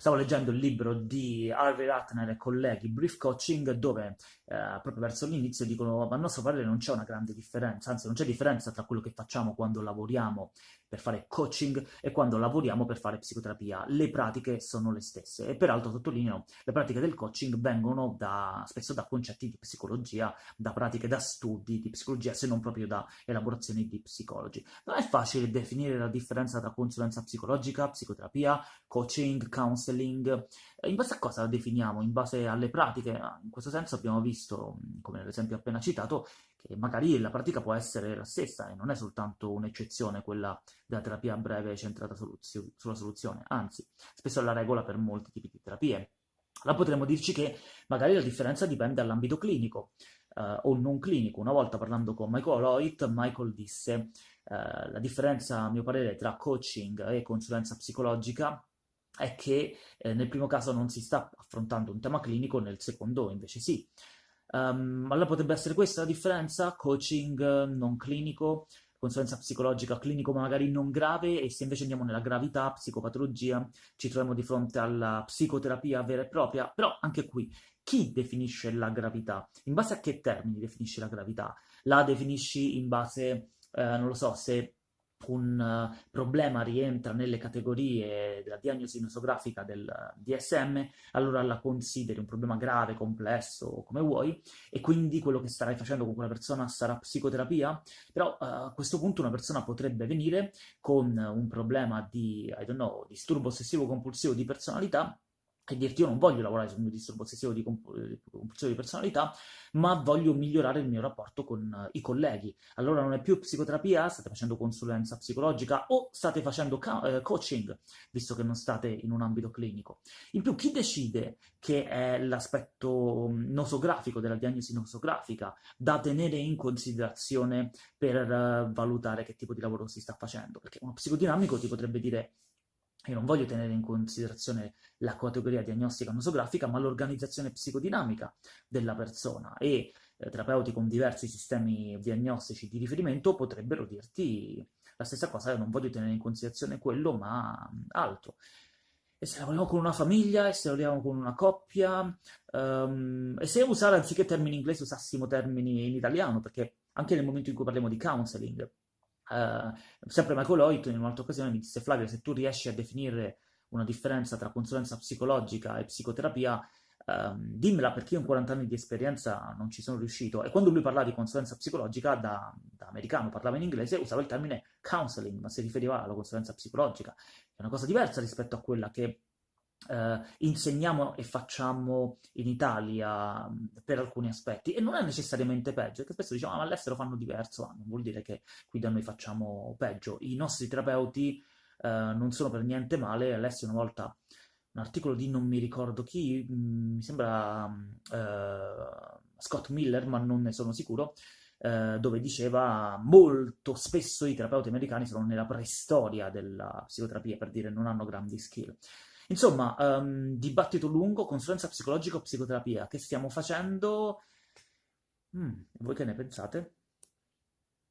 stavo leggendo il libro di Harvey Ratner e colleghi, Brief Coaching, dove eh, proprio verso l'inizio dicono, ma a nostro parere non c'è una grande differenza, anzi non c'è differenza tra quello che facciamo quando lavoriamo per fare coaching e quando lavoriamo per fare psicoterapia. Le pratiche sono le stesse e peraltro sottolineo, le pratiche del coaching vengono da, spesso da concetti di psicologia, da pratiche, da studi di psicologia, se non proprio da elaborazioni di psicologi. Non è facile definire la differenza tra consulenza psicologica, psicoterapia, coaching, counseling. In base a cosa la definiamo? In base alle pratiche? In questo senso abbiamo visto, come nell'esempio appena citato, che magari la pratica può essere la stessa e non è soltanto un'eccezione quella della terapia breve centrata soluzio sulla soluzione, anzi, spesso è la regola per molti tipi di terapie. Allora potremmo dirci che magari la differenza dipende dall'ambito clinico eh, o non clinico. Una volta parlando con Michael Hoyt, Michael disse eh, la differenza, a mio parere, tra coaching e consulenza psicologica è che eh, nel primo caso non si sta affrontando un tema clinico, nel secondo invece sì. Um, allora potrebbe essere questa la differenza? Coaching non clinico, consulenza psicologica clinico magari non grave e se invece andiamo nella gravità, psicopatologia, ci troviamo di fronte alla psicoterapia vera e propria, però anche qui chi definisce la gravità? In base a che termini definisci la gravità? La definisci in base, eh, non lo so, se un uh, problema rientra nelle categorie della diagnosi nosografica del DSM, allora la consideri un problema grave, complesso, come vuoi, e quindi quello che starai facendo con quella persona sarà psicoterapia, però uh, a questo punto una persona potrebbe venire con un problema di, I don't know, disturbo ossessivo compulsivo di personalità e dirti io non voglio lavorare sul mio disturbo ossessivo di compulsione di personalità, ma voglio migliorare il mio rapporto con uh, i colleghi. Allora non è più psicoterapia, state facendo consulenza psicologica o state facendo uh, coaching, visto che non state in un ambito clinico. In più, chi decide che è l'aspetto mm, nosografico della diagnosi nosografica da tenere in considerazione per valutare che tipo di lavoro si sta facendo? Perché uno psicodinamico ti potrebbe dire io non voglio tenere in considerazione la categoria diagnostica nosografica, ma l'organizzazione psicodinamica della persona e eh, terapeuti con diversi sistemi diagnostici di riferimento potrebbero dirti la stessa cosa, io non voglio tenere in considerazione quello, ma altro. E se lavoriamo con una famiglia, e se lavoriamo con una coppia, um, e se usare anziché termini inglesi usassimo termini in italiano, perché anche nel momento in cui parliamo di counseling, Uh, sempre Michael Hoyt in un'altra occasione mi disse Flavio se tu riesci a definire una differenza tra consulenza psicologica e psicoterapia um, dimmela perché io in 40 anni di esperienza non ci sono riuscito. E quando lui parlava di consulenza psicologica da, da americano, parlava in inglese usava il termine counseling ma si riferiva alla consulenza psicologica. È una cosa diversa rispetto a quella che Uh, insegniamo e facciamo in Italia um, per alcuni aspetti e non è necessariamente peggio, perché spesso diciamo ah, ma all'estero fanno diverso, ah, non vuol dire che qui da noi facciamo peggio. I nostri terapeuti uh, non sono per niente male, all'estero una volta un articolo di non mi ricordo chi, mh, mm, mi sembra uh, Scott Miller, ma non ne sono sicuro, dove diceva molto spesso i terapeuti americani sono nella preistoria della psicoterapia, per dire non hanno grandi skill. Insomma, um, dibattito lungo, consulenza psicologica o psicoterapia, che stiamo facendo? Mm, voi che ne pensate?